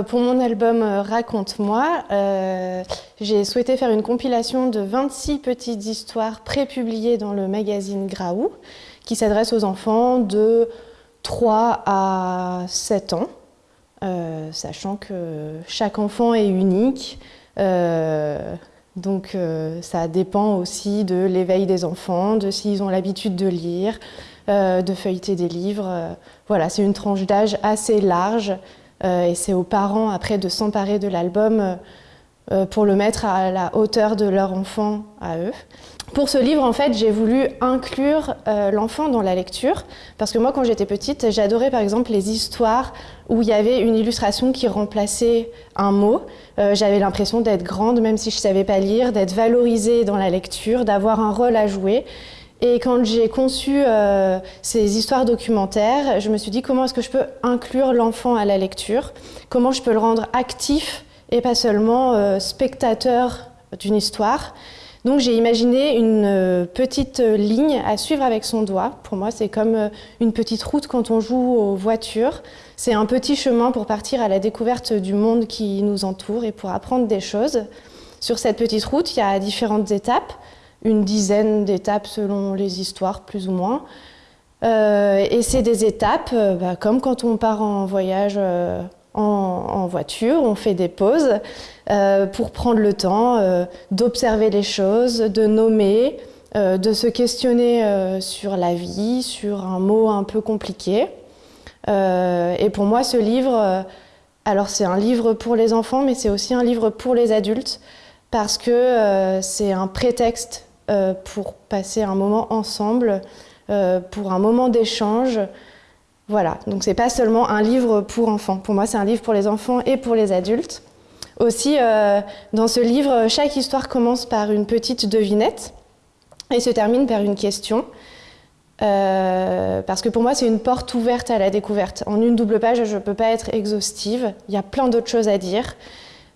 Euh, pour mon album euh, Raconte-moi, euh, j'ai souhaité faire une compilation de 26 petites histoires prépubliées dans le magazine Graou qui s'adresse aux enfants de 3 à 7 ans, sachant que chaque enfant est unique. donc ça dépend aussi de l'éveil des enfants, de s'ils ont l'habitude de lire, de feuilleter des livres. voilà, c'est une tranche d'âge assez large et c'est aux parents après de s'emparer de l'album euh, euh, pour le mettre à la hauteur de leur enfant à eux. Pour ce livre, en fait, j'ai voulu inclure l'enfant dans la lecture, parce que moi, quand j'étais petite, j'adorais par exemple les histoires où il y avait une illustration qui remplaçait un mot. J'avais l'impression d'être grande, même si je ne savais pas lire, d'être valorisée dans la lecture, d'avoir un rôle à jouer. Et quand j'ai conçu euh, ces histoires documentaires, je me suis dit comment est-ce que je peux inclure l'enfant à la lecture, comment je peux le rendre actif et pas seulement euh, spectateur d'une histoire? Donc j'ai imaginé une euh, petite ligne à suivre avec son doigt. Pour moi, c'est comme une petite route quand on joue aux voitures. C'est un petit chemin pour partir à la découverte du monde qui nous entoure et pour apprendre des choses. Sur cette petite route, il y a différentes étapes une dizaine d'étapes selon les histoires, plus ou moins. Euh, et c'est des étapes, euh, bah, comme quand on part en voyage euh, en, voiture, on fait des pauses pour prendre le temps d'observer les choses, de nommer, de se questionner sur la vie, sur un mot un peu compliqué. et pour moi, ce livre, alors c'est un livre pour les enfants, mais c'est aussi un livre pour les adultes, parce que c'est un prétexte pour passer un moment ensemble, euh, pour un moment d'échange. Voilà, donc c'est pas seulement un livre pour enfants. Pour moi, c'est un livre pour les enfants et pour les adultes. Aussi, euh, dans ce livre, chaque histoire commence par une petite devinette et se termine par une question. parce que pour moi, c'est une porte ouverte à la découverte. En une double page, je ne peux pas être exhaustive. Il y a plein d'autres choses à dire.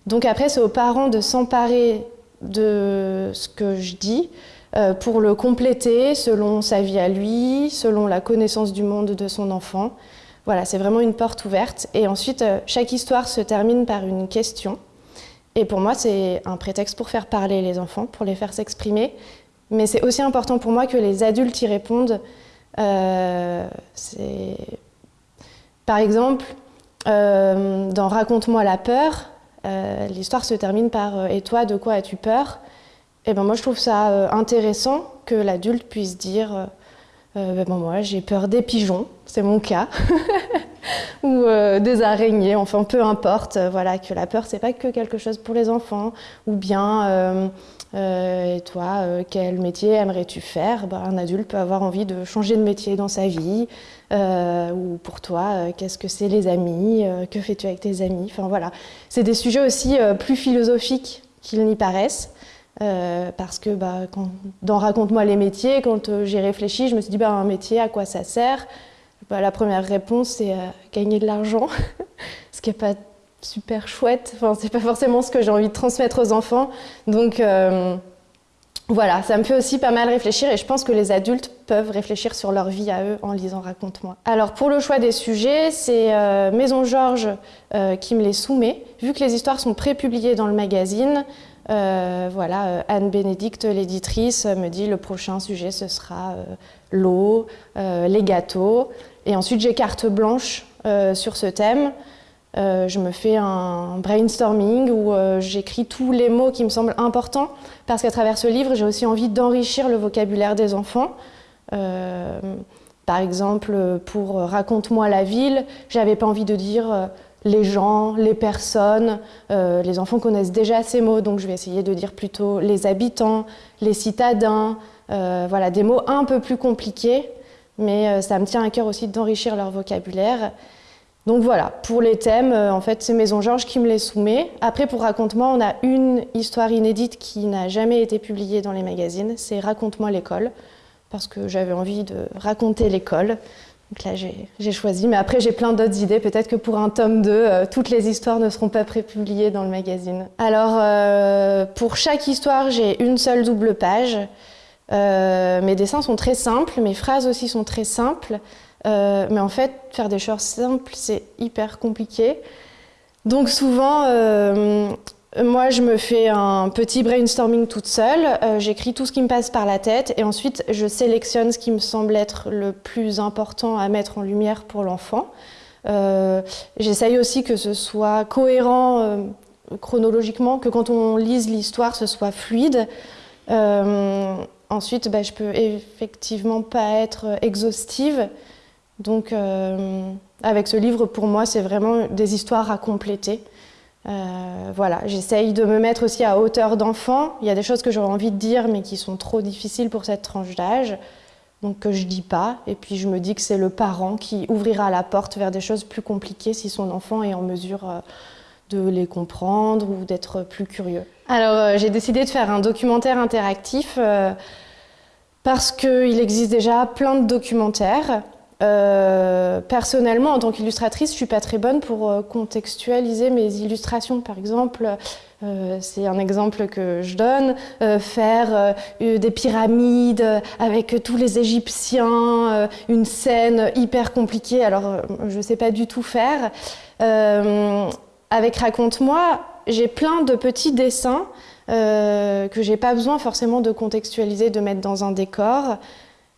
Donc après, c'est aux parents de s'emparer de ce que je dis euh, pour le compléter selon sa vie à lui, selon la connaissance du monde de son enfant. Voilà, c'est vraiment une porte ouverte. Et ensuite, euh, chaque histoire se termine par une question. Et pour moi, c'est un prétexte pour faire parler les enfants, pour les faire s'exprimer. Mais c'est aussi important pour moi que les adultes y répondent. Euh, par exemple, dans Raconte-moi la peur, euh, l'histoire se termine par euh, Et toi, de quoi as-tu peur? Et eh ben moi, je trouve ça euh, intéressant que l'adulte puisse dire ben Moi, j'ai peur des pigeons, c'est mon cas, ou des araignées, enfin peu importe. voilà, que la peur, c'est pas que quelque chose pour les enfants, ou bien et toi, quel métier aimerais-tu faire? Ben, Un adulte peut avoir envie de changer de métier dans sa vie, euh, ou pour toi, euh, qu'est-ce que c'est les amis? Euh, Que fais-tu avec tes amis? Enfin voilà, c'est des sujets aussi plus philosophiques qu'ils n'y paraissent. parce que bah, quand, dans Raconte-moi les métiers, quand j'ai réfléchi, je me suis dit bah, un métier, à quoi ça sert? Bah, La première réponse, c'est gagner de l'argent, ce qui n'est pas super chouette. Enfin, c'est pas forcément ce que j'ai envie de transmettre aux enfants. Donc voilà, ça me fait aussi pas mal réfléchir et je pense que les adultes peuvent réfléchir sur leur vie à eux en lisant Raconte-moi. Alors pour le choix des sujets, c'est euh, Maison Georges euh, qui me les soumet. Vu que les histoires sont prépubliées dans le magazine, euh, voilà, Anne Bénédicte, l'éditrice, me dit le prochain sujet ce sera l'eau, les gâteaux. Et ensuite j'ai carte blanche sur ce thème. Euh, je me fais un brainstorming où euh, j'écris tous les mots qui me semblent importants parce qu'à travers ce livre, j'ai aussi envie d'enrichir le vocabulaire des enfants. Euh, par exemple, pour Raconte-moi la ville, j'avais pas envie de dire les gens, les personnes. les enfants connaissent déjà ces mots, donc je vais essayer de dire plutôt les habitants, les citadins, voilà, des mots un peu plus compliqués, mais ça me tient à cœur aussi d'enrichir leur vocabulaire. Donc voilà, pour les thèmes, euh, en fait, c'est Maison Georges qui me les soumet. Après, pour Raconte-moi, on a une histoire inédite qui n'a jamais été publiée dans les magazines, c'est Raconte-moi l'école, parce que j'avais envie de raconter l'école. Donc là, j'ai choisi, mais après, j'ai plein d'autres idées. Peut-être que pour un tome 2, euh, toutes les histoires ne seront pas prépubliées dans le magazine. Alors, euh, pour chaque histoire, j'ai une seule double page. Mes dessins sont très simples, mes phrases aussi sont très simples. Euh, mais en fait, faire des choses simples, c'est hyper compliqué. Donc souvent, euh, moi je me fais un petit brainstorming toute seule, euh, j'écris tout ce qui me passe par la tête et ensuite je sélectionne ce qui me semble être le plus important à mettre en lumière pour l'enfant. Euh, j'essaye aussi que ce soit cohérent chronologiquement, que quand on lise l'histoire, ce soit fluide. Ensuite, bah, je peux effectivement pas être exhaustive. Donc, avec ce livre, pour moi, c'est vraiment des histoires à compléter. Euh, voilà, j'essaye de me mettre aussi à hauteur d'enfant. Il y a des choses que j'aurais envie de dire, mais qui sont trop difficiles pour cette tranche d'âge, donc que je dis pas. Et puis je me dis que c'est le parent qui ouvrira la porte vers des choses plus compliquées si son enfant est en mesure euh, de les comprendre ou d'être plus curieux. Alors euh, j'ai décidé de faire un documentaire interactif parce qu'il existe déjà plein de documentaires. Euh, personnellement, en tant qu'illustratrice, je suis pas très bonne pour euh, contextualiser mes illustrations. Par exemple, euh, c'est un exemple que je donne, faire des pyramides avec tous les Égyptiens, une scène hyper compliquée. Alors, je sais pas du tout faire. Avec Raconte-moi, j'ai plein de petits dessins que j'ai pas besoin forcément de contextualiser, de mettre dans un décor.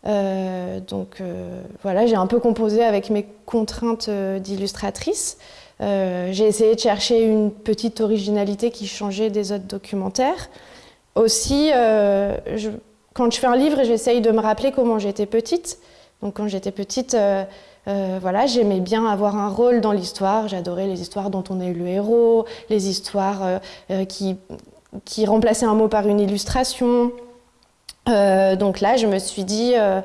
Euh, donc euh, voilà, j'ai un peu composé avec mes contraintes euh, d'illustratrice. j'ai essayé de chercher une petite originalité qui changeait des autres documentaires. Aussi, quand je fais un livre, j'essaye de me rappeler comment j'étais petite. Donc quand j'étais petite, voilà, j'aimais bien avoir un rôle dans l'histoire. J'adorais les histoires dont on est le héros, les histoires qui, qui remplaçaient un mot par une illustration. Euh, donc là, je me suis dit, euh,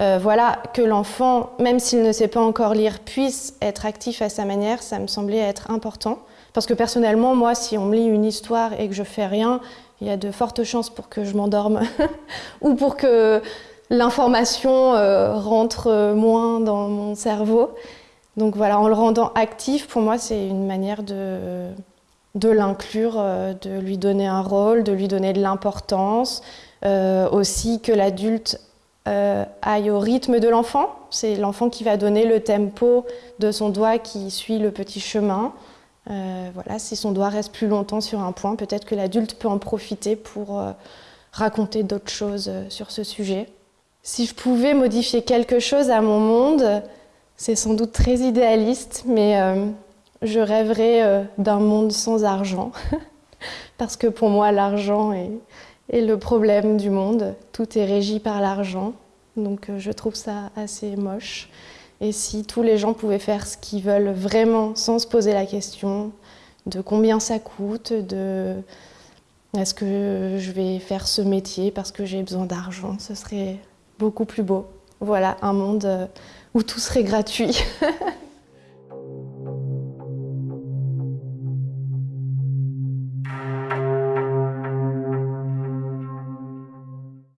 euh, voilà, que l'enfant, même s'il ne sait pas encore lire, puisse être actif à sa manière, ça me semblait être important. Parce que personnellement, moi, si on me lit une histoire et que je fais rien, il y a de fortes chances pour que je m'endorme ou pour que l'information rentre moins dans mon cerveau. Donc voilà, en le rendant actif, pour moi, c'est une manière de, de l'inclure, de lui donner un rôle, de lui donner de l'importance, euh, aussi que l'adulte euh, aille au rythme de l'enfant. C'est l'enfant qui va donner le tempo de son doigt qui suit le petit chemin. Euh, voilà, si son doigt reste plus longtemps sur un point, peut-être que l'adulte peut en profiter pour raconter d'autres choses sur ce sujet. Si je pouvais modifier quelque chose à mon monde, c'est sans doute très idéaliste, mais je rêverais d'un monde sans argent. Parce que pour moi, l'argent est, le problème du monde. Tout est régi par l'argent, donc euh, je trouve ça assez moche. Et si tous les gens pouvaient faire ce qu'ils veulent vraiment sans se poser la question de combien ça coûte, de est-ce que je vais faire ce métier parce que j'ai besoin d'argent, ce serait beaucoup plus beau. Voilà, un monde euh, où tout serait gratuit.